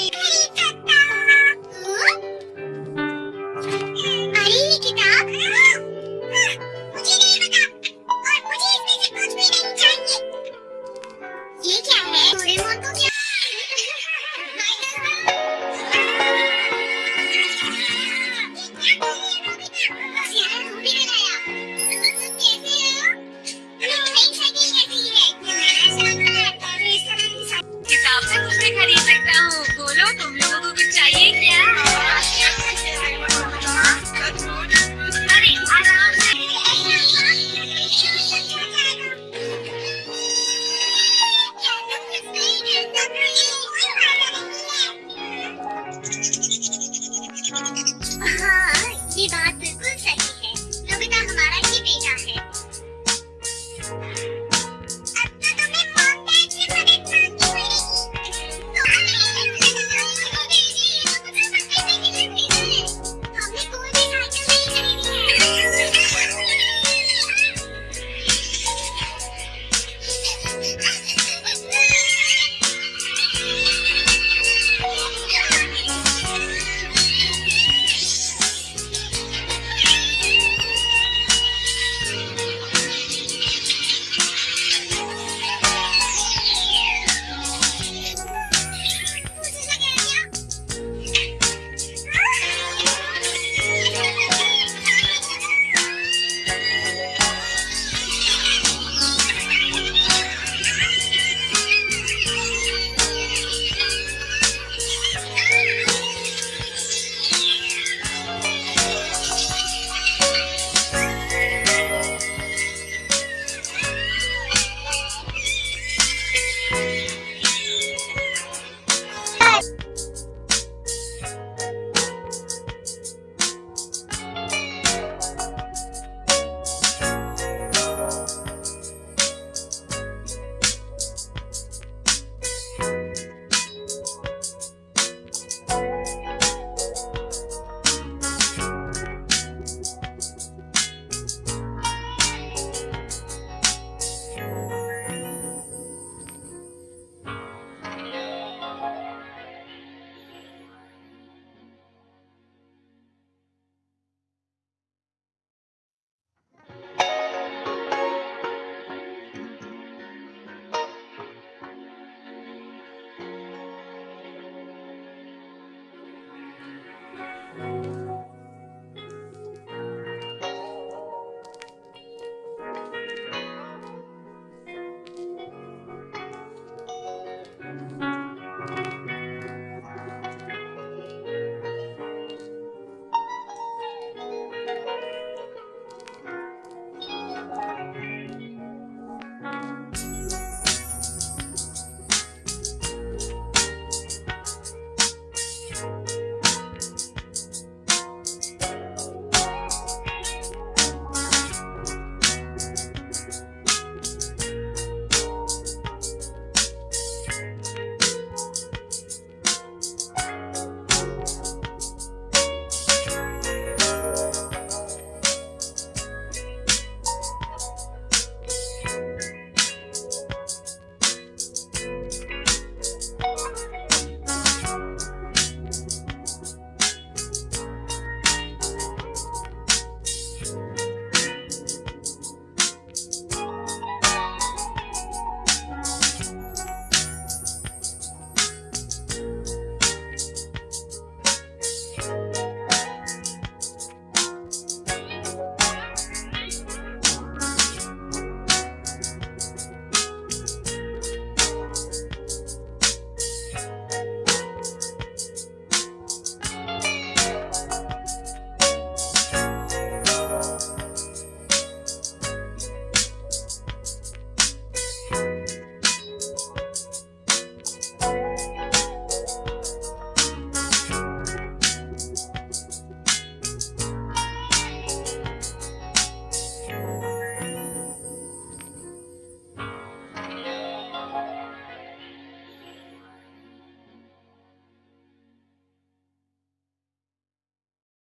Pikachu!